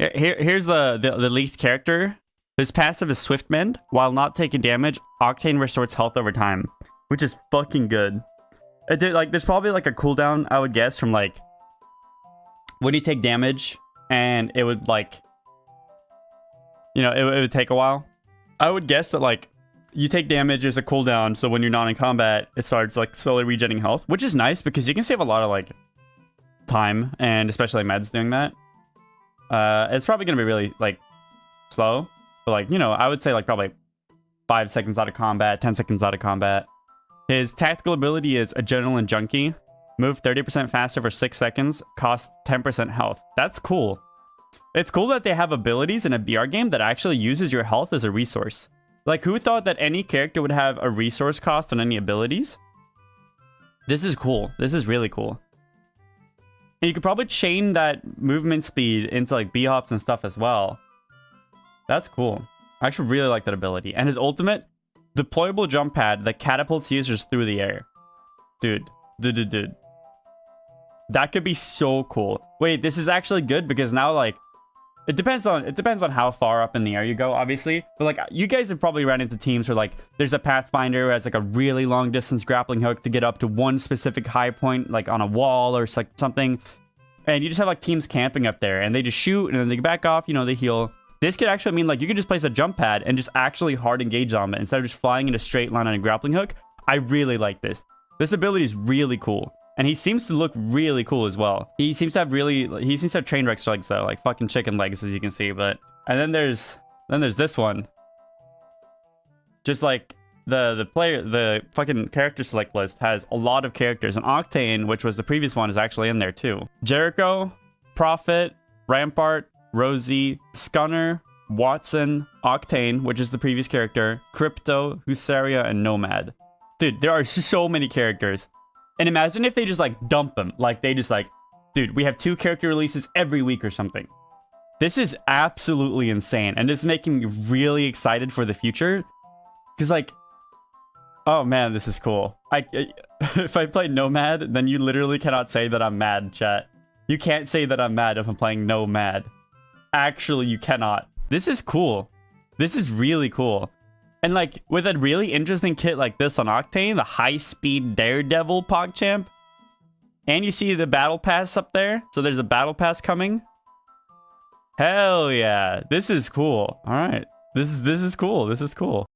Here, here, here's the, the, the least character. His passive is Swift Mend. While not taking damage, Octane restores health over time, which is fucking good. Uh, it did, like, there's probably like a cooldown, I would guess, from like when you take damage, and it would like, you know, it, it would take a while. I would guess that like you take damage as a cooldown, so when you're not in combat, it starts like slowly regenerating health, which is nice because you can save a lot of like time, and especially meds doing that. Uh, it's probably gonna be really like slow, but like you know, I would say like probably five seconds out of combat, ten seconds out of combat. His tactical ability is Adrenaline Junkie. Move 30% faster for 6 seconds, cost 10% health. That's cool. It's cool that they have abilities in a BR game that actually uses your health as a resource. Like, who thought that any character would have a resource cost on any abilities? This is cool. This is really cool. And you could probably chain that movement speed into like B-hops and stuff as well. That's cool. I actually really like that ability. And his ultimate, deployable jump pad that catapults users through the air. Dude, dude, dude, dude. That could be so cool. Wait, this is actually good because now like it depends on it depends on how far up in the air you go, obviously. But like you guys have probably run into teams where like there's a pathfinder who has like a really long distance grappling hook to get up to one specific high point, like on a wall or like something. And you just have like teams camping up there and they just shoot and then they back off, you know, they heal. This could actually mean like you could just place a jump pad and just actually hard engage on it instead of just flying in a straight line on a grappling hook. I really like this. This ability is really cool. And he seems to look really cool as well. He seems to have really, he seems to have train wreck legs though, like fucking chicken legs as you can see. But, and then there's, then there's this one. Just like the, the player, the fucking character select list has a lot of characters. And Octane, which was the previous one, is actually in there too. Jericho, Prophet, Rampart, Rosie, Scunner, Wattson, Octane, which is the previous character, Crypto, Husaria, and Nomad. Dude, there are so many characters. And imagine if they just like dump them. Like they just like, dude, we have two character releases every week or something. This is absolutely insane. And it's making me really excited for the future. Because like, oh man, this is cool. I, If I play Nomad, then you literally cannot say that I'm mad, chat. You can't say that I'm mad if I'm playing Nomad. Actually, you cannot. This is cool. This is really cool. And like with a really interesting kit like this on Octane, the high speed Daredevil PogChamp, and you see the battle pass up there. So there's a battle pass coming. Hell yeah. This is cool. All right. This is this is cool. This is cool.